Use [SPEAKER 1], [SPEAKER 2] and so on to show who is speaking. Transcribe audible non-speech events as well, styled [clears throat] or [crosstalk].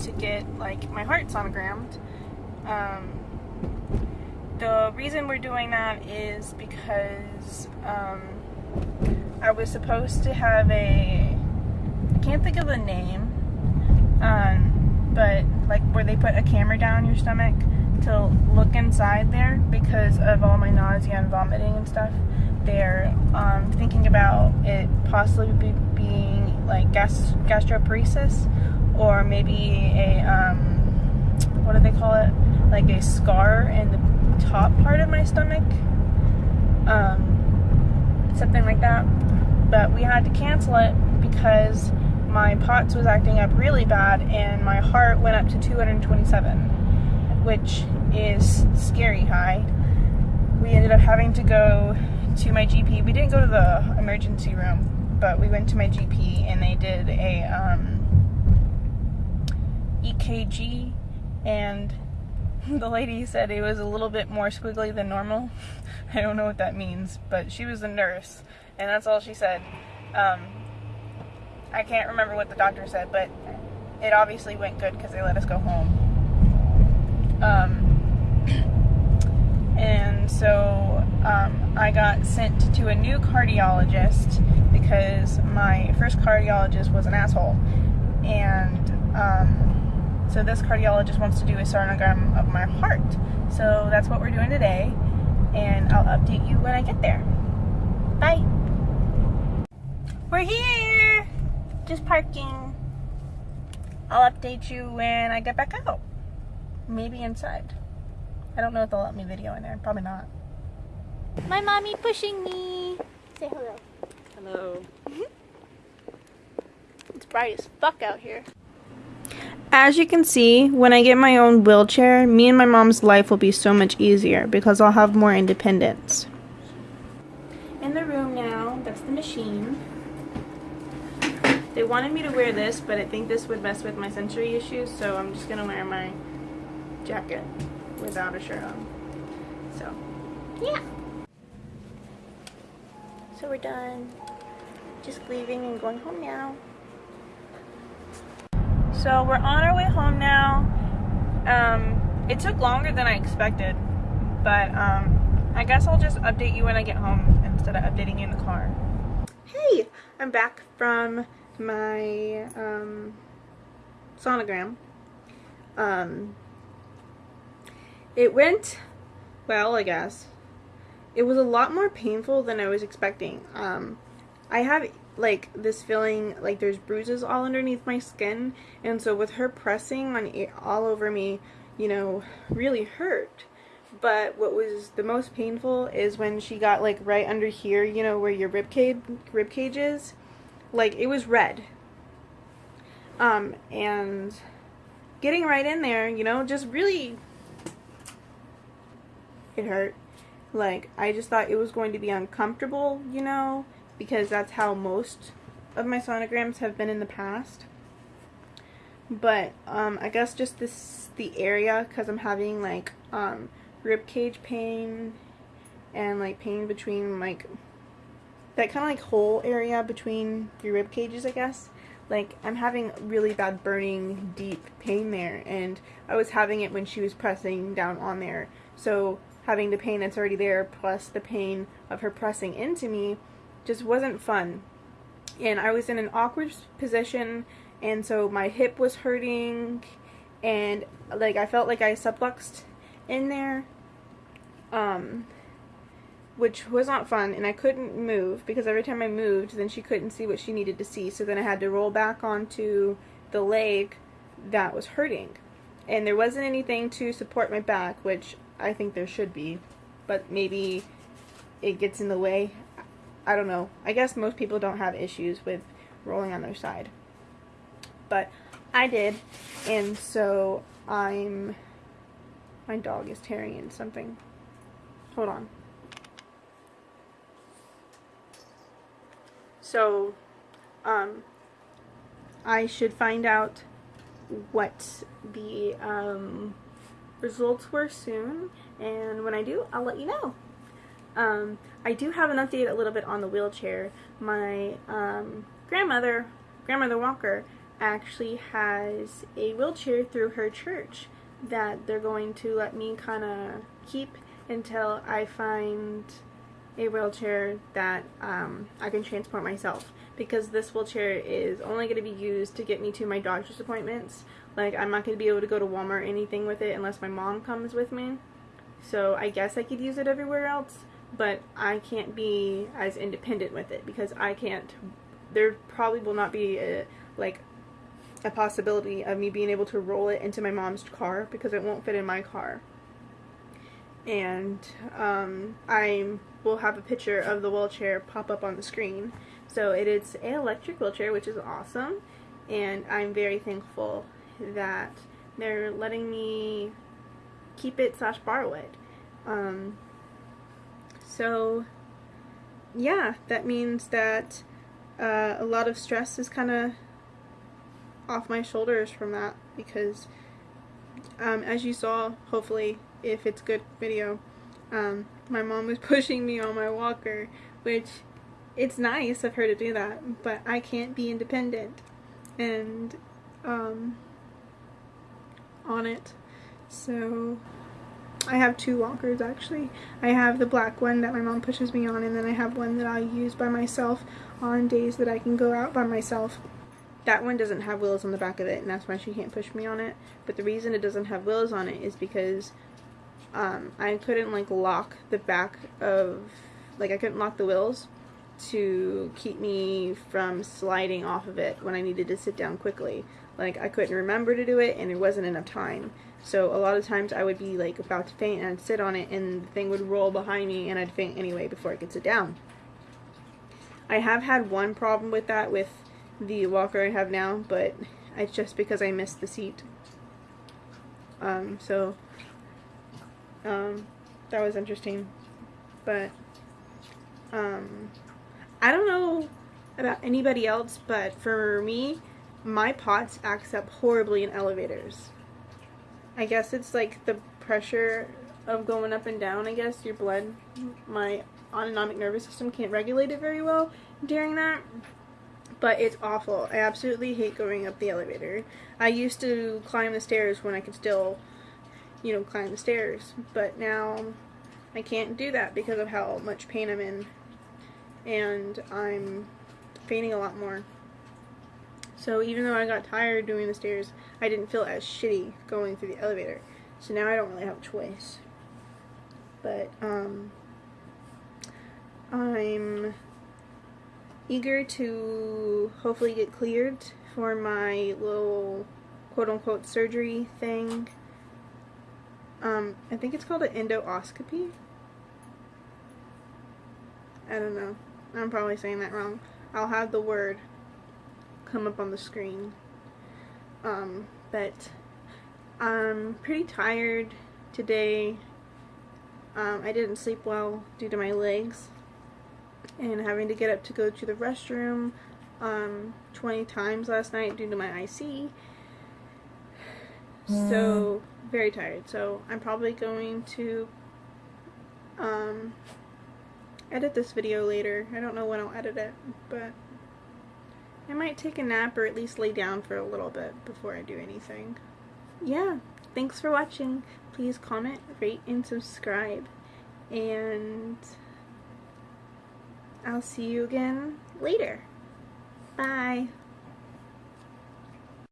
[SPEAKER 1] to get like my heart sonogrammed. Um, the reason we're doing that is because um, I was supposed to have a I can't think of the name, um, but like where they put a camera down your stomach to look inside there because of all my nausea and vomiting and stuff. They're um, thinking about it possibly be being like gas gastroparesis or maybe a um, what do they call it? Like a scar in the top part of my stomach, um, something like that. But we had to cancel it because my POTS was acting up really bad and my heart went up to 227, which is scary high. We ended up having to go to my GP. We didn't go to the emergency room, but we went to my GP and they did a um, EKG and the lady said it was a little bit more squiggly than normal. [laughs] I don't know what that means, but she was a nurse and that's all she said. Um, I can't remember what the doctor said, but it obviously went good because they let us go home. Um, [clears throat] and so um, I got sent to a new cardiologist because my first cardiologist was an asshole. And um, so this cardiologist wants to do a sonogram of my heart. So that's what we're doing today. And I'll update you when I get there. Bye. We're here! Just parking. I'll update you when I get back out. Maybe inside. I don't know if they'll let me video in there. Probably not. My mommy pushing me. Say hello.
[SPEAKER 2] Hello. Mm-hmm.
[SPEAKER 1] It's bright as fuck out here. As you can see, when I get my own wheelchair, me and my mom's life will be so much easier because I'll have more independence. In the room now, that's the machine. They wanted me to wear this, but I think this would mess with my sensory issues, so I'm just gonna wear my jacket without a shirt on. So, yeah. So we're done. Just leaving and going home now. So we're on our way home now. Um, it took longer than I expected, but um, I guess I'll just update you when I get home instead of updating you in the car. Hey, I'm back from my um, sonogram. Um, it went well, I guess. It was a lot more painful than I was expecting. Um, I have like this feeling like there's bruises all underneath my skin, and so with her pressing on all over me, you know, really hurt. But what was the most painful is when she got like right under here, you know, where your rib cage rib cage is, like it was red. Um, and getting right in there, you know, just really it hurt. Like, I just thought it was going to be uncomfortable, you know, because that's how most of my sonograms have been in the past. But, um, I guess just this, the area, because I'm having, like, um, rib cage pain and, like, pain between, like, that kind of, like, hole area between your rib cages, I guess. Like, I'm having really bad burning, deep pain there, and I was having it when she was pressing down on there. So, having the pain that's already there plus the pain of her pressing into me just wasn't fun. And I was in an awkward position and so my hip was hurting and like I felt like I subluxed in there um which was not fun and I couldn't move because every time I moved then she couldn't see what she needed to see so then I had to roll back onto the leg that was hurting and there wasn't anything to support my back which I think there should be, but maybe it gets in the way. I don't know. I guess most people don't have issues with rolling on their side. But I did, and so I'm... My dog is tearing in something. Hold on. So, um, I should find out what the, um, results were soon, and when I do, I'll let you know. Um, I do have an update a little bit on the wheelchair. My um, grandmother grandmother Walker actually has a wheelchair through her church that they're going to let me kind of keep until I find a wheelchair that um, I can transport myself because this wheelchair is only going to be used to get me to my doctor's appointments. Like I'm not going to be able to go to Walmart or anything with it unless my mom comes with me. So I guess I could use it everywhere else, but I can't be as independent with it because I can't, there probably will not be a, like a possibility of me being able to roll it into my mom's car because it won't fit in my car. And um, I will have a picture of the wheelchair pop up on the screen. So it is an electric wheelchair, which is awesome. And I'm very thankful that they're letting me keep it slash borrow it. Um, so yeah, that means that uh, a lot of stress is kind of off my shoulders from that because um, as you saw, hopefully, if it's good video, um, my mom was [laughs] pushing me on my walker, which it's nice of her to do that, but I can't be independent and um, on it. So I have two walkers actually. I have the black one that my mom pushes me on and then I have one that I use by myself on days that I can go out by myself that one doesn't have wheels on the back of it, and that's why she can't push me on it. But the reason it doesn't have wheels on it is because um, I couldn't like lock the back of, like I couldn't lock the wheels to keep me from sliding off of it when I needed to sit down quickly. Like I couldn't remember to do it, and there wasn't enough time. So a lot of times I would be like about to faint, and I'd sit on it, and the thing would roll behind me, and I'd faint anyway before I could sit down. I have had one problem with that with the walker I have now, but it's just because I missed the seat. Um, so, um, that was interesting. But, um, I don't know about anybody else, but for me, my POTS acts up horribly in elevators. I guess it's like the pressure of going up and down, I guess, your blood, my autonomic nervous system can't regulate it very well during that but it's awful. I absolutely hate going up the elevator. I used to climb the stairs when I could still, you know, climb the stairs, but now I can't do that because of how much pain I'm in, and I'm fainting a lot more. So even though I got tired doing the stairs, I didn't feel as shitty going through the elevator. So now I don't really have a choice. But, um, I'm eager to hopefully get cleared for my little quote-unquote surgery thing. Um, I think it's called an endoscopy. I don't know. I'm probably saying that wrong. I'll have the word come up on the screen. Um, but I'm pretty tired today. Um, I didn't sleep well due to my legs and having to get up to go to the restroom um, 20 times last night due to my IC. So, very tired. So, I'm probably going to um, edit this video later. I don't know when I'll edit it, but I might take a nap or at least lay down for a little bit before I do anything. Yeah, thanks for watching. Please comment, rate, and subscribe. And I'll see you again later. Bye.